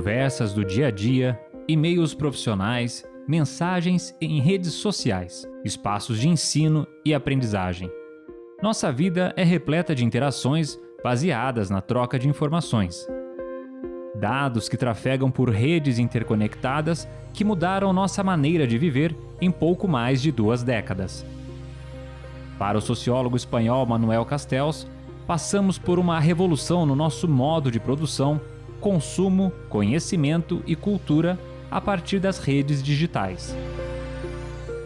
conversas do dia a dia, e-mails profissionais, mensagens em redes sociais, espaços de ensino e aprendizagem. Nossa vida é repleta de interações baseadas na troca de informações. Dados que trafegam por redes interconectadas que mudaram nossa maneira de viver em pouco mais de duas décadas. Para o sociólogo espanhol Manuel Castells, passamos por uma revolução no nosso modo de produção, consumo, conhecimento e cultura a partir das redes digitais.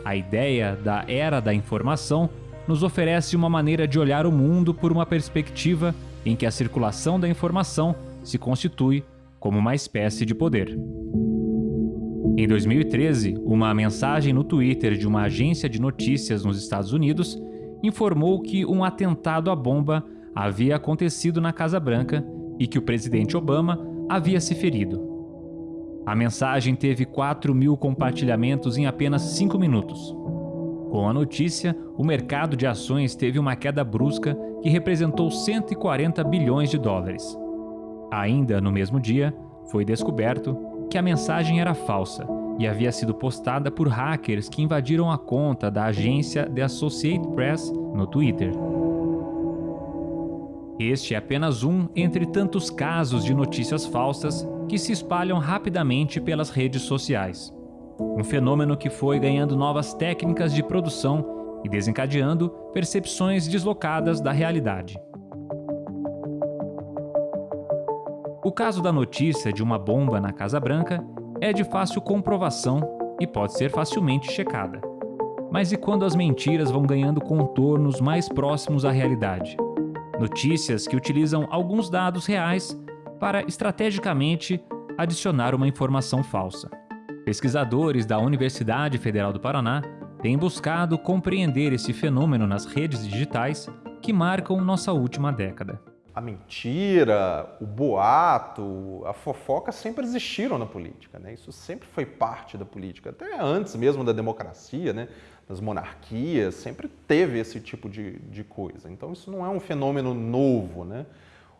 A ideia da era da informação nos oferece uma maneira de olhar o mundo por uma perspectiva em que a circulação da informação se constitui como uma espécie de poder. Em 2013, uma mensagem no Twitter de uma agência de notícias nos Estados Unidos informou que um atentado à bomba havia acontecido na Casa Branca e que o presidente Obama havia se ferido. A mensagem teve 4 mil compartilhamentos em apenas 5 minutos. Com a notícia, o mercado de ações teve uma queda brusca que representou 140 bilhões de dólares. Ainda no mesmo dia, foi descoberto que a mensagem era falsa e havia sido postada por hackers que invadiram a conta da agência The Associated Press no Twitter. Este é apenas um entre tantos casos de notícias falsas que se espalham rapidamente pelas redes sociais um fenômeno que foi ganhando novas técnicas de produção e desencadeando percepções deslocadas da realidade. O caso da notícia de uma bomba na Casa Branca é de fácil comprovação e pode ser facilmente checada. Mas e quando as mentiras vão ganhando contornos mais próximos à realidade? Notícias que utilizam alguns dados reais para estrategicamente adicionar uma informação falsa. Pesquisadores da Universidade Federal do Paraná têm buscado compreender esse fenômeno nas redes digitais que marcam nossa última década. A mentira, o boato, a fofoca sempre existiram na política. Né? Isso sempre foi parte da política, até antes mesmo da democracia, né? Das monarquias, sempre teve esse tipo de, de coisa. Então isso não é um fenômeno novo. Né?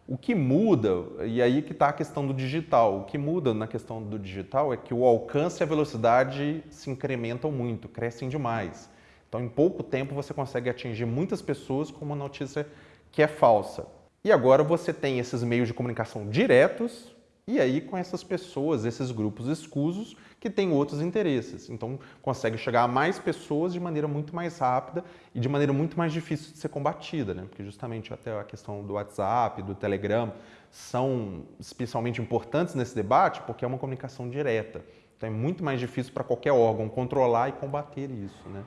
O que muda, e aí que está a questão do digital, o que muda na questão do digital é que o alcance e a velocidade se incrementam muito, crescem demais. Então, em pouco tempo, você consegue atingir muitas pessoas com uma notícia que é falsa. E agora você tem esses meios de comunicação diretos, e aí com essas pessoas, esses grupos escusos, que têm outros interesses. Então, consegue chegar a mais pessoas de maneira muito mais rápida e de maneira muito mais difícil de ser combatida, né? Porque justamente até a questão do WhatsApp, do Telegram, são especialmente importantes nesse debate porque é uma comunicação direta. Então, é muito mais difícil para qualquer órgão controlar e combater isso, né?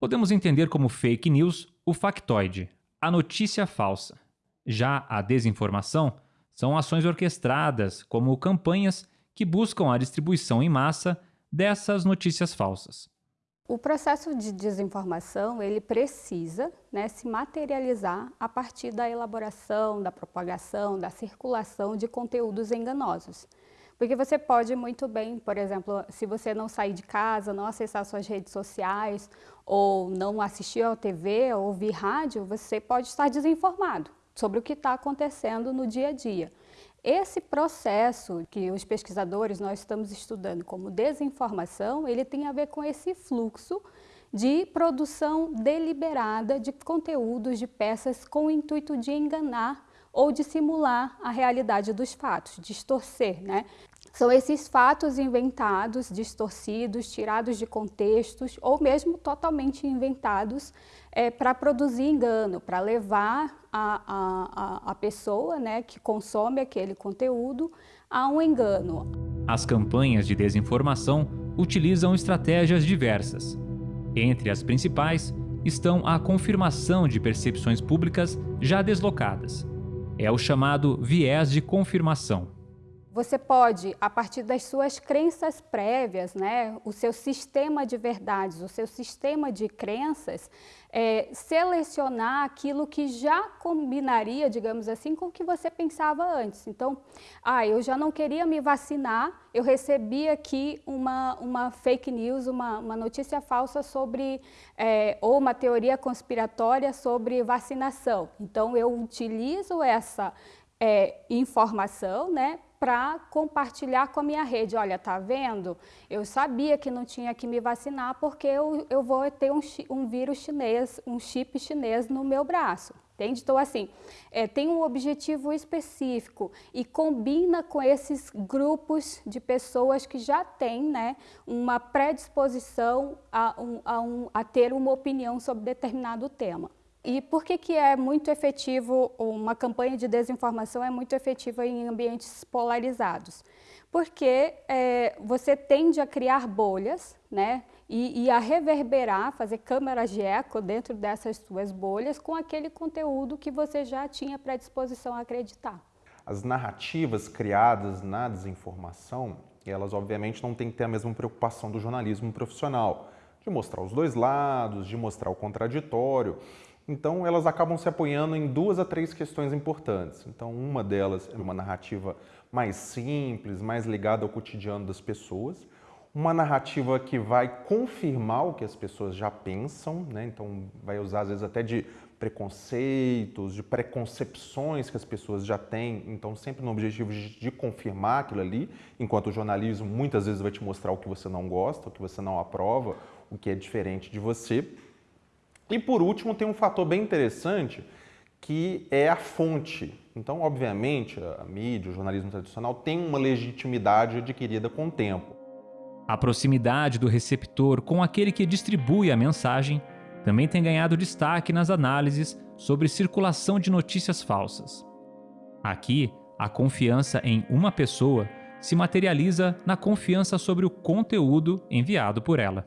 Podemos entender como fake news o factoide, a notícia falsa. Já a desinformação são ações orquestradas, como campanhas que buscam a distribuição em massa dessas notícias falsas. O processo de desinformação ele precisa né, se materializar a partir da elaboração, da propagação, da circulação de conteúdos enganosos. Porque você pode muito bem, por exemplo, se você não sair de casa, não acessar suas redes sociais, ou não assistir à TV, ou ouvir rádio, você pode estar desinformado sobre o que está acontecendo no dia a dia. Esse processo que os pesquisadores nós estamos estudando como desinformação, ele tem a ver com esse fluxo de produção deliberada de conteúdos, de peças com o intuito de enganar ou de simular a realidade dos fatos, distorcer, né? São esses fatos inventados, distorcidos, tirados de contextos ou mesmo totalmente inventados é, para produzir engano, para levar a, a, a pessoa né, que consome aquele conteúdo a um engano. As campanhas de desinformação utilizam estratégias diversas. Entre as principais estão a confirmação de percepções públicas já deslocadas. É o chamado viés de confirmação. Você pode, a partir das suas crenças prévias, né, o seu sistema de verdades, o seu sistema de crenças, é, selecionar aquilo que já combinaria, digamos assim, com o que você pensava antes. Então, ah, eu já não queria me vacinar, eu recebi aqui uma, uma fake news, uma, uma notícia falsa sobre, é, ou uma teoria conspiratória sobre vacinação. Então, eu utilizo essa é, informação, né, para compartilhar com a minha rede. Olha, tá vendo? Eu sabia que não tinha que me vacinar porque eu, eu vou ter um, um vírus chinês, um chip chinês no meu braço. Entende? Então, assim, é, tem um objetivo específico e combina com esses grupos de pessoas que já têm né, uma predisposição a, um, a, um, a ter uma opinião sobre determinado tema. E por que, que é muito efetivo, uma campanha de desinformação é muito efetiva em ambientes polarizados? Porque é, você tende a criar bolhas, né? E, e, a reverberar, fazer câmeras de eco dentro dessas suas bolhas com aquele conteúdo que você já tinha predisposição a acreditar. As narrativas criadas na desinformação, elas obviamente não têm que ter a mesma preocupação do jornalismo profissional, de mostrar os dois lados, de mostrar o contraditório. Então, elas acabam se apoiando em duas a três questões importantes. Então, uma delas é uma narrativa mais simples, mais ligada ao cotidiano das pessoas uma narrativa que vai confirmar o que as pessoas já pensam, né? então vai usar às vezes até de preconceitos, de preconcepções que as pessoas já têm, então sempre no objetivo de, confirmar aquilo ali, enquanto o jornalismo muitas vezes vai te mostrar o que você não gosta, o que você não aprova, o que é diferente de você. E por último tem um fator bem interessante que é a fonte. Então, obviamente, a mídia, o jornalismo tradicional tem uma legitimidade adquirida com o tempo. A proximidade do receptor com aquele que distribui a mensagem também tem ganhado destaque nas análises sobre circulação de notícias falsas. Aqui, a confiança em uma pessoa se materializa na confiança sobre o conteúdo enviado por ela.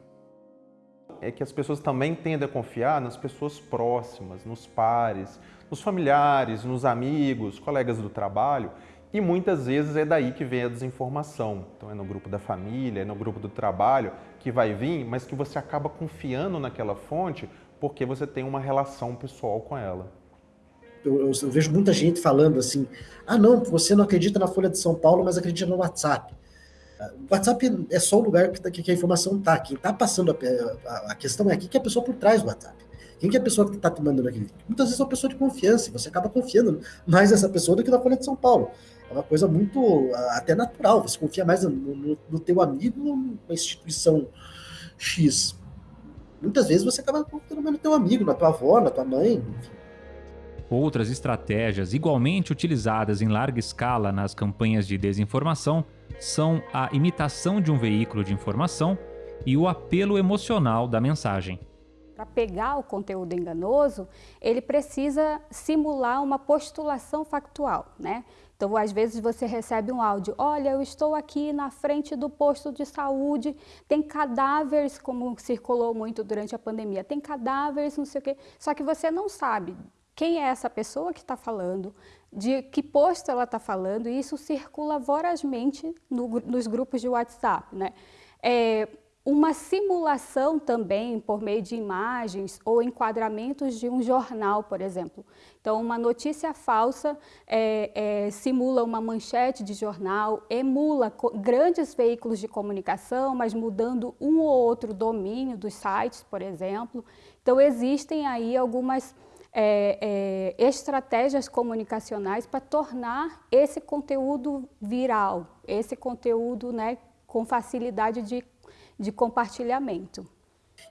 É que as pessoas também tendem a confiar nas pessoas próximas, nos pares, nos familiares, nos amigos, colegas do trabalho, e muitas vezes é daí que vem a desinformação. Então é no grupo da família, é no grupo do trabalho que vai vir, mas que você acaba confiando naquela fonte porque você tem uma relação pessoal com ela. Eu, eu, eu, vejo muita gente falando assim: ah, não, você não acredita na Folha de São Paulo, mas acredita no WhatsApp. O WhatsApp é só o lugar que, que a informação está. Quem está passando a, a, a, questão é aqui que é a pessoa por trás do WhatsApp. Quem que é a pessoa que está te mandando aquele Muitas vezes é uma pessoa de confiança, e você acaba confiando mais nessa pessoa do que na Folha de São Paulo. É uma coisa muito, até natural, você confia mais no, no, no teu amigo ou instituição X. Muitas vezes você acaba confiando mais no teu amigo, na tua avó, na tua mãe, enfim. Outras estratégias igualmente utilizadas em larga escala nas campanhas de desinformação são a imitação de um veículo de informação e o apelo emocional da mensagem. Para pegar o conteúdo enganoso, ele precisa simular uma postulação factual, né? Então, às vezes você recebe um áudio, olha, eu estou aqui na frente do posto de saúde, tem cadáveres, como circulou muito durante a pandemia, tem cadáveres, não sei o quê, só que você não sabe quem é essa pessoa que está falando, de que posto ela está falando, e isso circula vorazmente no, nos grupos de WhatsApp, né? É, uma simulação também por meio de imagens ou enquadramentos de um jornal, por exemplo. Então, uma notícia falsa é, é, simula uma manchete de jornal, emula grandes veículos de comunicação, mas mudando um ou outro domínio dos sites, por exemplo. Então, existem aí algumas é, é estratégias comunicacionais para tornar esse conteúdo viral, esse conteúdo né, com facilidade de de compartilhamento.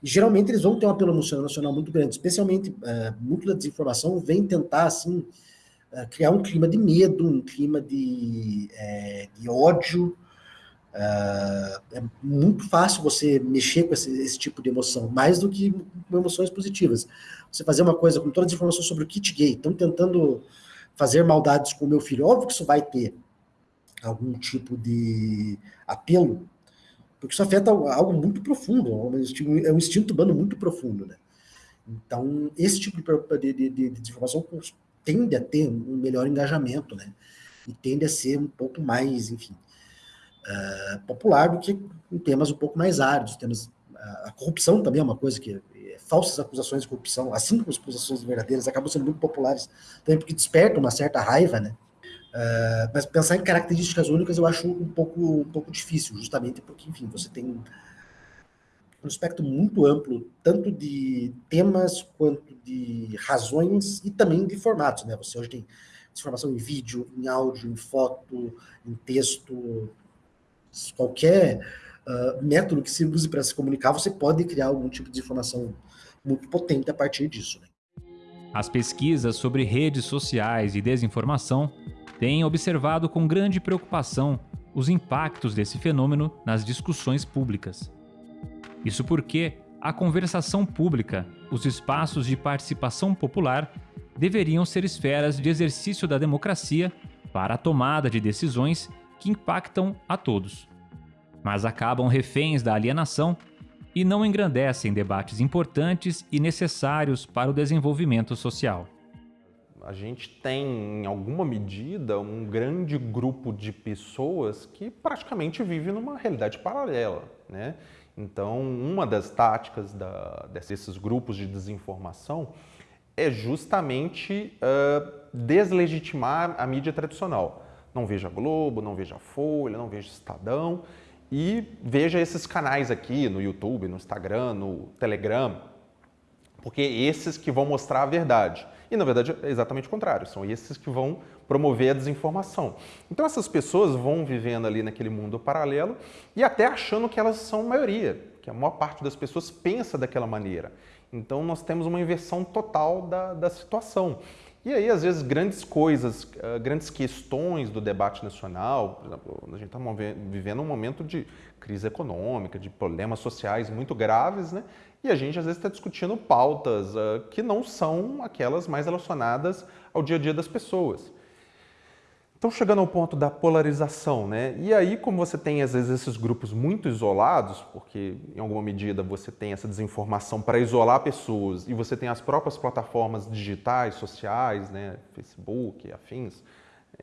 geralmente eles vão ter um apelo nacional muito grande, especialmente uh, muito da desinformação vem tentar assim uh, criar um clima de medo, um clima de, é, de ódio. Uh, é muito fácil você mexer com esse, esse, tipo de emoção, mais do que com emoções positivas. Você fazer uma coisa com todas as informações sobre o kit gay, estão tentando fazer maldades com o meu filho, óbvio que isso vai ter algum tipo de apelo porque isso afeta algo muito profundo, é um instinto humano muito profundo, né? Então, esse tipo de, de, de, de informação tende a ter um melhor engajamento, né? E tende a ser um pouco mais, enfim, uh, popular do que em temas um pouco mais áridos. Temas, a corrupção também é uma coisa que é, falsas acusações de corrupção, assim como as acusações verdadeiras, acabam sendo muito populares também porque despertam uma certa raiva, né? Uh, mas pensar em características únicas eu acho um pouco, um pouco difícil, justamente porque, enfim, você tem um espectro muito amplo, tanto de temas quanto de razões e também de formatos, né? Você hoje tem desinformação em vídeo, em áudio, em foto, em texto, qualquer uh, método que se use para se comunicar, você pode criar algum tipo de informação muito potente a partir disso. Né? As pesquisas sobre redes sociais e desinformação têm observado com grande preocupação os impactos desse fenômeno nas discussões públicas. Isso porque a conversação pública, os espaços de participação popular, deveriam ser esferas de exercício da democracia para a tomada de decisões que impactam a todos. Mas acabam reféns da alienação e não engrandecem debates importantes e necessários para o desenvolvimento social. A gente tem, em alguma medida, um grande grupo de pessoas que praticamente vive numa realidade paralela. Né? Então, uma das táticas da, desses grupos de desinformação é justamente uh, deslegitimar a mídia tradicional. Não veja Globo, não veja Folha, não veja Estadão e veja esses canais aqui no YouTube, no Instagram, no Telegram, porque esses que vão mostrar a verdade. E na verdade é exatamente o contrário, são esses que vão promover a desinformação. Então essas pessoas vão vivendo ali naquele mundo paralelo e até achando que elas são maioria, que a maior parte das pessoas pensa daquela maneira. Então nós temos uma inversão total da, da situação. E aí, às vezes, grandes coisas, uh, grandes questões do debate nacional, por exemplo, a gente está vivendo um momento de crise econômica, de problemas sociais muito graves, né? E a gente, às vezes, está discutindo pautas uh, que não são aquelas mais relacionadas ao dia a dia das pessoas. Então, chegando ao ponto da polarização, né? E aí, como você tem, às vezes, esses grupos muito isolados, porque, em alguma medida, você tem essa desinformação para isolar pessoas, e você tem as próprias plataformas digitais, sociais, né? Facebook, afins,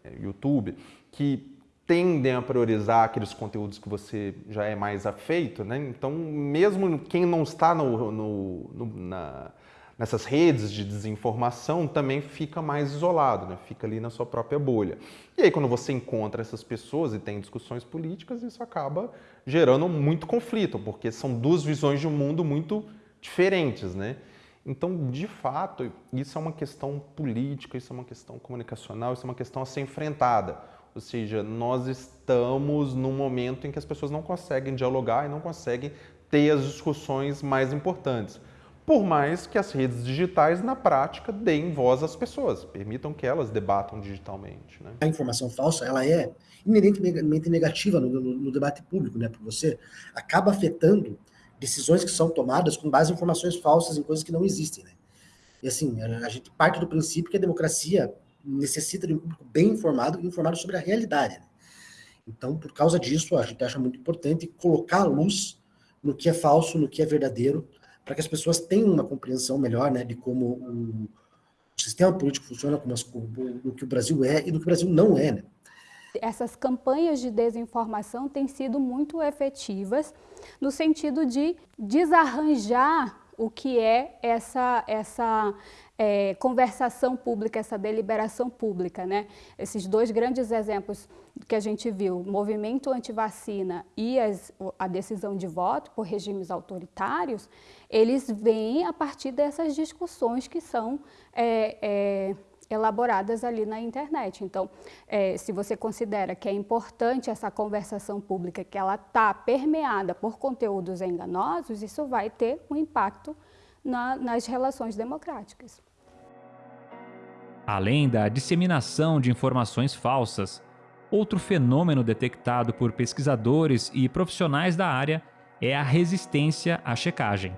eh, YouTube, que tendem a priorizar aqueles conteúdos que você já é mais afeito, né? Então, mesmo quem não está no, no, no na nessas redes de desinformação também fica mais isolado, né? fica ali na sua própria bolha. E aí quando você encontra essas pessoas e tem discussões políticas, isso acaba gerando muito conflito, porque são duas visões de um mundo muito diferentes, né? Então, de fato, isso é uma questão política, isso é uma questão comunicacional, isso é uma questão a ser enfrentada. Ou seja, nós estamos num momento em que as pessoas não conseguem dialogar e não conseguem ter as discussões mais importantes por mais que as redes digitais, na prática, deem voz às pessoas, permitam que elas debatam digitalmente. Né? A informação falsa ela é inerentemente negativa no, no, no, debate público, né? porque você acaba afetando decisões que são tomadas com base em informações falsas, em coisas que não existem. Né? E assim, a gente parte do princípio que a democracia necessita de um público bem informado e informado sobre a realidade. Né? Então, por causa disso, a gente acha muito importante colocar a luz no que é falso, no que é verdadeiro, para que as pessoas tenham uma compreensão melhor né, de como o, sistema político funciona, como as, o, o, que o Brasil é e do que o Brasil não é. Né? Essas campanhas de desinformação têm sido muito efetivas no sentido de desarranjar o que é essa, essa é, conversação pública, essa deliberação pública. Né? Esses dois grandes exemplos que a gente viu, o movimento antivacina e as, a decisão de voto por regimes autoritários, eles vêm a partir dessas discussões que são é, é, elaboradas ali na internet. Então, é, se você considera que é importante essa conversação pública, que ela está permeada por conteúdos enganosos, isso vai ter um impacto na, nas relações democráticas. Além da disseminação de informações falsas, outro fenômeno detectado por pesquisadores e profissionais da área é a resistência à checagem.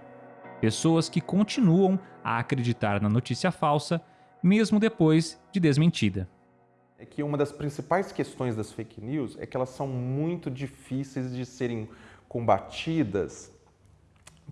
Pessoas que continuam a acreditar na notícia falsa, mesmo depois de desmentida. É que uma das principais questões das fake news é que elas são muito difíceis de serem combatidas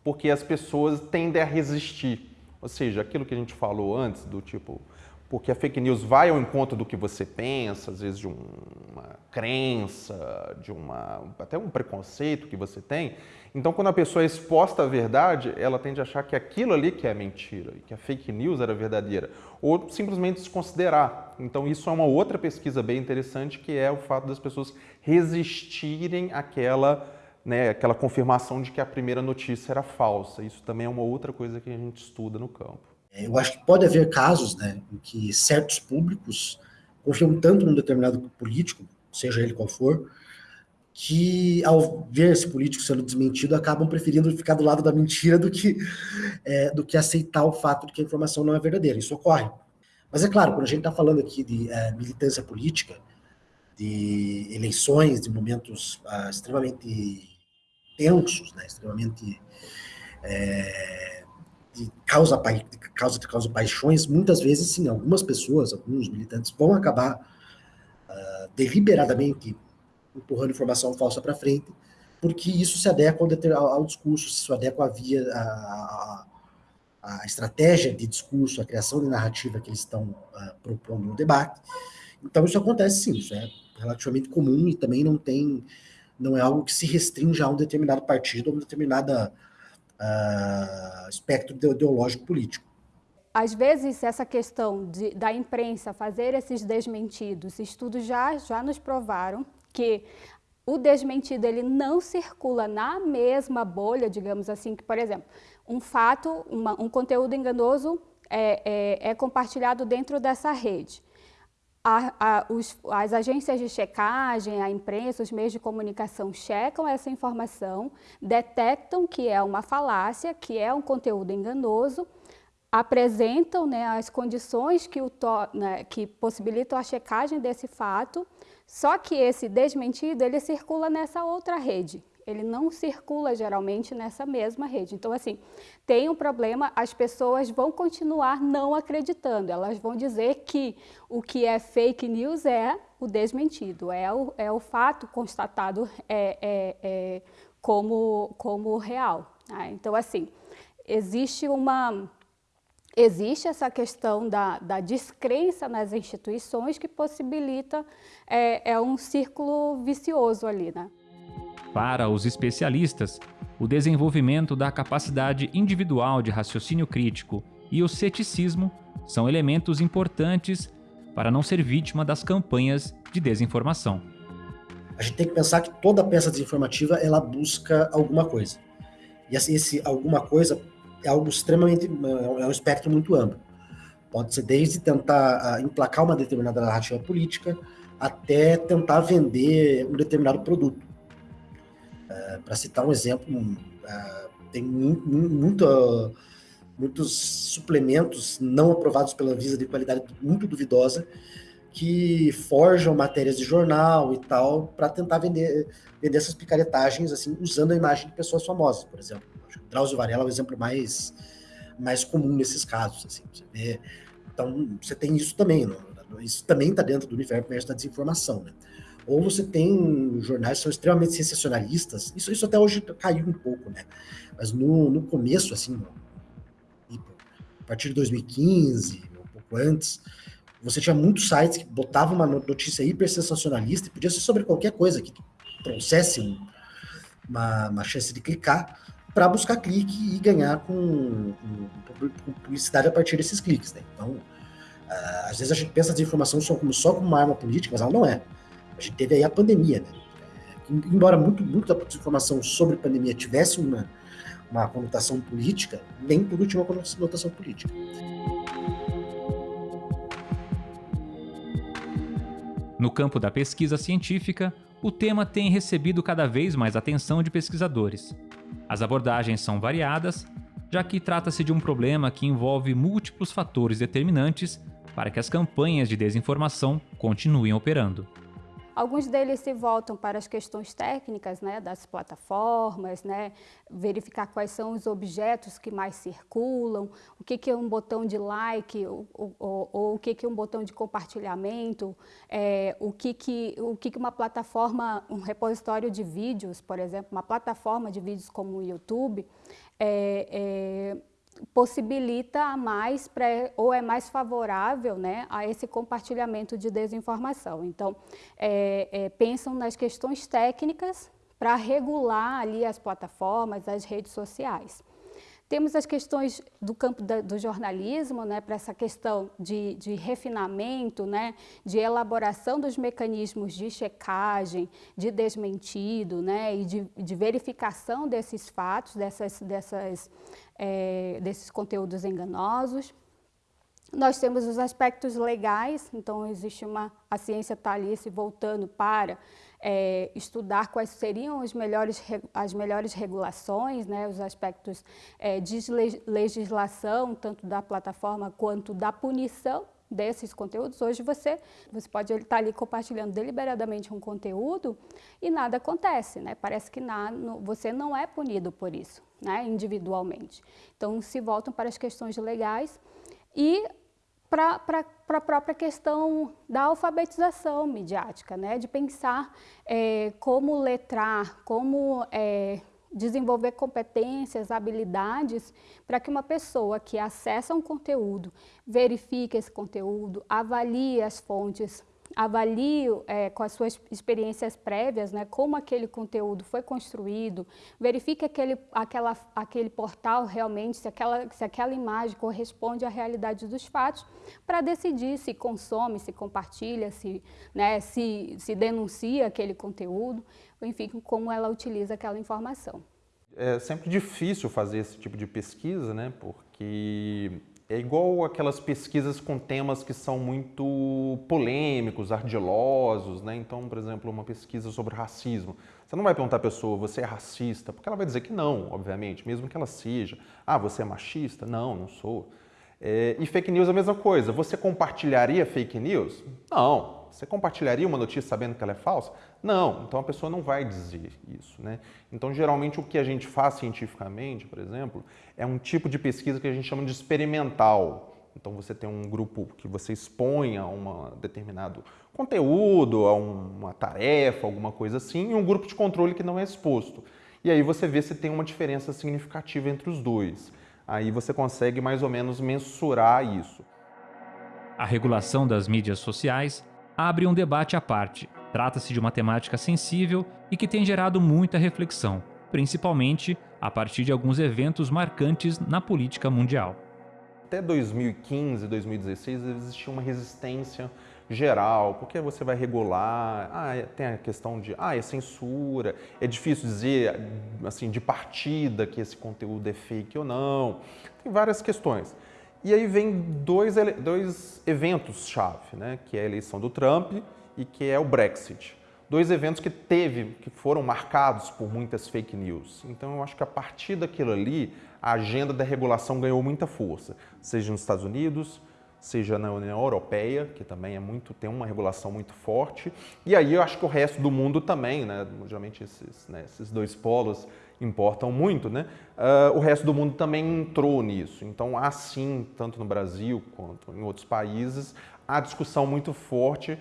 porque as pessoas tendem a resistir. Ou seja, aquilo que a gente falou antes, do tipo, porque a fake news vai ao encontro do que você pensa, às vezes de uma crença, de uma até um preconceito que você tem. Então, quando a pessoa é exposta à verdade, ela tende a achar que aquilo ali que é mentira, que a fake news era verdadeira, ou simplesmente desconsiderar. Então, isso é uma outra pesquisa bem interessante, que é o fato das pessoas resistirem àquela né, aquela confirmação de que a primeira notícia era falsa. Isso também é uma outra coisa que a gente estuda no campo. É, eu acho que pode haver casos né, em que certos públicos confiam tanto num determinado político, seja ele qual for, que ao ver esse político sendo desmentido, acabam preferindo ficar do lado da mentira do que, é, do que aceitar o fato de que a informação não é verdadeira. Isso ocorre. Mas é claro, quando a gente está falando aqui de é, militância política, de eleições, de momentos ah, extremamente tensos, né, extremamente é, de causa, de causa de causa paixões, muitas vezes, sim, algumas pessoas, alguns militantes vão acabar uh, deliberadamente empurrando informação falsa para frente, porque isso se adequa ao, ao discurso, se adequa à via, a, a, a, estratégia de discurso, a criação de narrativa que eles estão uh, propondo no debate. Então isso acontece sim, isso é relativamente comum e também não tem, não é algo que se restringe a um determinado partido ou um determinado uh, espectro ideológico político. Às vezes, essa questão de, da imprensa fazer esses desmentidos, estudos já, já nos provaram que o desmentido ele não circula na mesma bolha, digamos assim, que, por exemplo, um fato, uma, um conteúdo enganoso é, é, é, compartilhado dentro dessa rede. A, a, os, as agências de checagem, a imprensa, os meios de comunicação checam essa informação, detectam que é uma falácia, que é um conteúdo enganoso, apresentam né, as condições que, o to, né, que possibilitam a checagem desse fato, só que esse desmentido, ele circula nessa outra rede, ele não circula geralmente nessa mesma rede. Então, assim, tem um problema, as pessoas vão continuar não acreditando, elas vão dizer que o que é fake news é o desmentido, é o, é o fato constatado é, é, é como, como real. Né? Então, assim, existe uma existe essa questão da, da descrença nas instituições que possibilita é, é um círculo vicioso ali, né? Para os especialistas, o desenvolvimento da capacidade individual de raciocínio crítico e o ceticismo são elementos importantes para não ser vítima das campanhas de desinformação. A gente tem que pensar que toda peça desinformativa ela busca alguma coisa. E assim, esse alguma coisa é algo extremamente, é um espectro muito amplo. Pode ser desde tentar uh, emplacar uma determinada narrativa política até tentar vender um determinado produto. Uh, Para citar um exemplo, uh, tem muito, muitos suplementos não aprovados pela Visa de qualidade muito duvidosa que forjam matérias de jornal e tal para tentar vender, vender essas picaretagens assim usando a imagem de pessoas famosas, por exemplo. Drauzio Varela é o exemplo mais, mais comum nesses casos. Assim, você vê, então, você tem isso também. Isso também está dentro do universo da desinformação. Né? Ou você tem jornais que são extremamente sensacionalistas. Isso, isso até hoje caiu um pouco, né? Mas no, no começo, assim, a partir de 2015, um pouco antes, você tinha muitos sites que botavam uma notícia hiper sensacionalista e podia ser sobre qualquer coisa que trouxesse uma, uma chance de clicar para buscar clique e ganhar com, com, publicidade a partir desses cliques. Né? Então, uh, às vezes a gente pensa a desinformação só como, só como uma arma política, mas ela não é. A gente teve aí a pandemia. Né? É, embora muito, muito da desinformação sobre pandemia tivesse uma, uma conotação política, nem tudo tinha uma conotação política. No campo da pesquisa científica, o tema tem recebido cada vez mais atenção de pesquisadores. As abordagens são variadas, já que trata-se de um problema que envolve múltiplos fatores determinantes para que as campanhas de desinformação continuem operando. Alguns deles se voltam para as questões técnicas né, das plataformas, né, verificar quais são os objetos que mais circulam, o que, que é um botão de like ou, ou, ou o que, que é um botão de compartilhamento, é, o, que, que, o que, que uma plataforma, um repositório de vídeos, por exemplo, uma plataforma de vídeos como o YouTube, é, é possibilita mais pré, ou é mais favorável né, a esse compartilhamento de desinformação. Então, é, é, pensam nas questões técnicas para regular ali as plataformas, as redes sociais. Temos as questões do campo da, do jornalismo, né, para essa questão de, de refinamento, né, de elaboração dos mecanismos de checagem, de desmentido né, e de, de verificação desses fatos, dessas, dessas, é, desses conteúdos enganosos. Nós temos os aspectos legais, então existe uma, a ciência está ali se voltando para é, estudar quais seriam as melhores, as melhores regulações, né, os aspectos é, de legislação, tanto da plataforma quanto da punição desses conteúdos. Hoje você, você pode estar ali compartilhando deliberadamente um conteúdo e nada acontece, né? Parece que nada, você não é punido por isso, né, individualmente. Então se voltam para as questões legais e para a própria questão da alfabetização midiática, né? de pensar é, como letrar, como é, desenvolver competências, habilidades para que uma pessoa que acessa um conteúdo, verifique esse conteúdo, avalie as fontes avalio é, com as suas experiências prévias, né, como aquele conteúdo foi construído, verifique aquele, aquela, aquele portal realmente, se aquela, se aquela imagem corresponde à realidade dos fatos, para decidir se consome, se compartilha, se, né, se, se denuncia aquele conteúdo, enfim, como ela utiliza aquela informação. É sempre difícil fazer esse tipo de pesquisa, né, porque é igual aquelas pesquisas com temas que são muito polêmicos, ardilosos, né? Então, por exemplo, uma pesquisa sobre racismo. Você não vai perguntar à pessoa, você é racista? Porque ela vai dizer que não, obviamente, mesmo que ela seja. Ah, você é machista? Não, não sou. É, e fake news é a mesma coisa. Você compartilharia fake news? Não. Você compartilharia uma notícia sabendo que ela é falsa? Não, então a pessoa não vai dizer isso. Né? Então, geralmente, o que a gente faz cientificamente, por exemplo, é um tipo de pesquisa que a gente chama de experimental. Então, você tem um grupo que você expõe a um determinado conteúdo, a uma tarefa, alguma coisa assim, e um grupo de controle que não é exposto. E aí você vê se tem uma diferença significativa entre os dois. Aí você consegue mais ou menos mensurar isso. A regulação das mídias sociais abre um debate à parte. Trata-se de uma temática sensível e que tem gerado muita reflexão, principalmente a partir de alguns eventos marcantes na política mundial. Até 2015, 2016, existia uma resistência geral, porque você vai regular, ah, é, tem a questão de, ah, é censura, é difícil dizer, assim, de partida que esse conteúdo é fake ou não, tem várias questões. E aí vem dois, dois eventos-chave, né? que é a eleição do Trump e que é o Brexit. Dois eventos que teve, que foram marcados por muitas fake news. Então eu acho que a partir daquilo ali, a agenda da regulação ganhou muita força, seja nos Estados Unidos, seja na União Europeia, que também é muito, tem uma regulação muito forte, e aí eu acho que o resto do mundo também, né? geralmente esses, né, esses dois polos importam muito, né? Uh, o resto do mundo também entrou nisso. Então, há sim, tanto no Brasil quanto em outros países, há discussão muito forte.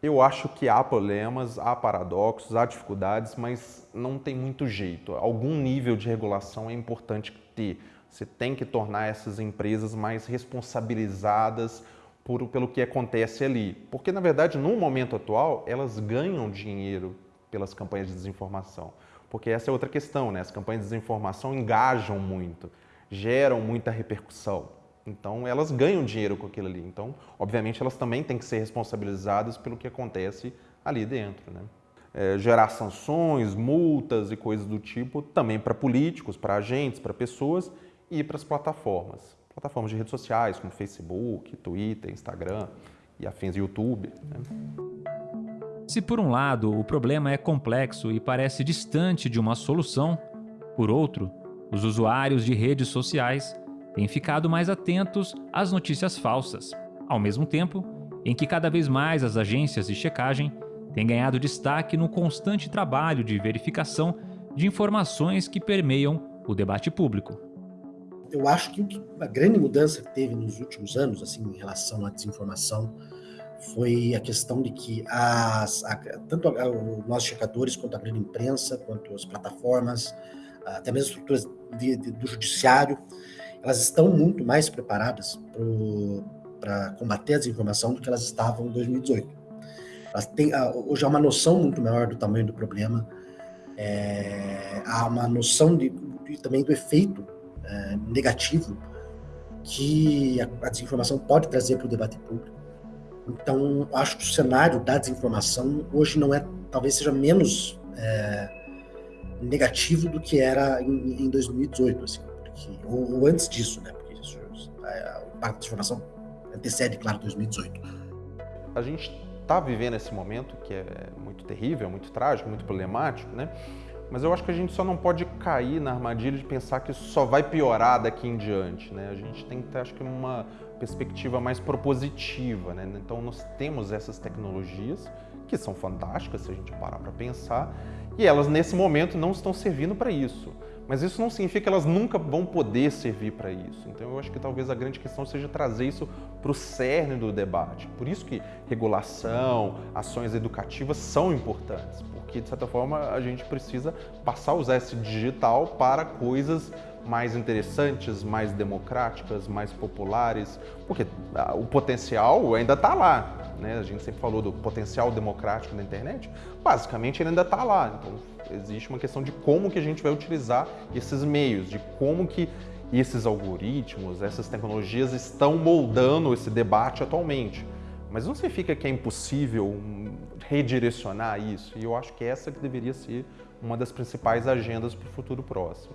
Eu acho que há problemas, há paradoxos, há dificuldades, mas não tem muito jeito. Algum nível de regulação é importante ter. Você tem que tornar essas empresas mais responsabilizadas por, pelo que acontece ali. Porque, na verdade, no momento atual, elas ganham dinheiro pelas campanhas de desinformação. Porque essa é outra questão, né? As campanhas de desinformação engajam muito, geram muita repercussão. Então, elas ganham dinheiro com aquilo ali. Então, obviamente, elas também têm que ser responsabilizadas pelo que acontece ali dentro, né? É, gerar sanções, multas e coisas do tipo, também para políticos, para agentes, para pessoas e para as plataformas. Plataformas de redes sociais, como Facebook, Twitter, Instagram e afins, YouTube. Né? Se por um lado o problema é complexo e parece distante de uma solução, por outro, os usuários de redes sociais têm ficado mais atentos às notícias falsas, ao mesmo tempo em que cada vez mais as agências de checagem têm ganhado destaque no constante trabalho de verificação de informações que permeiam o debate público. Eu acho que a grande mudança que teve nos últimos anos, assim, em relação à desinformação, foi a questão de que as, a, tanto a, nossos checadores, quanto a grande imprensa, quanto as plataformas, até mesmo estruturas de, de, do judiciário, elas estão muito mais preparadas para combater a desinformação do que elas estavam em 2018. Elas têm, hoje há uma noção muito maior do tamanho do problema, é, há uma noção de, de, também do efeito é, negativo que a, a desinformação pode trazer para o debate público. Então, acho que o cenário da desinformação hoje não é, talvez seja menos é, negativo do que era em, em 2018, assim, porque, ou, ou, antes disso, né? Porque isso, a, o impacto da desinformação antecede, claro, 2018. A gente está vivendo esse momento que é muito terrível, muito trágico, muito problemático, né? Mas eu acho que a gente só não pode cair na armadilha de pensar que isso só vai piorar daqui em diante, né? A gente tem que ter, acho que, uma perspectiva mais propositiva, né? Então, nós temos essas tecnologias que são fantásticas se a gente parar para pensar, e elas nesse momento não estão servindo para isso. Mas isso não significa que elas nunca vão poder servir para isso. Então eu acho que talvez a grande questão seja trazer isso para o cerne do debate. Por isso que regulação, ações educativas são importantes, porque de certa forma a gente precisa passar a usar esse digital para coisas mais interessantes, mais democráticas, mais populares, porque ah, o potencial ainda está lá. Né? A gente sempre falou do potencial democrático da internet, basicamente ele ainda está lá. Então existe uma questão de como que a gente vai utilizar esses meios, de como que esses algoritmos, essas tecnologias estão moldando esse debate atualmente. Mas não significa que é impossível redirecionar isso, e eu acho que essa que deveria ser uma das principais agendas para o futuro próximo.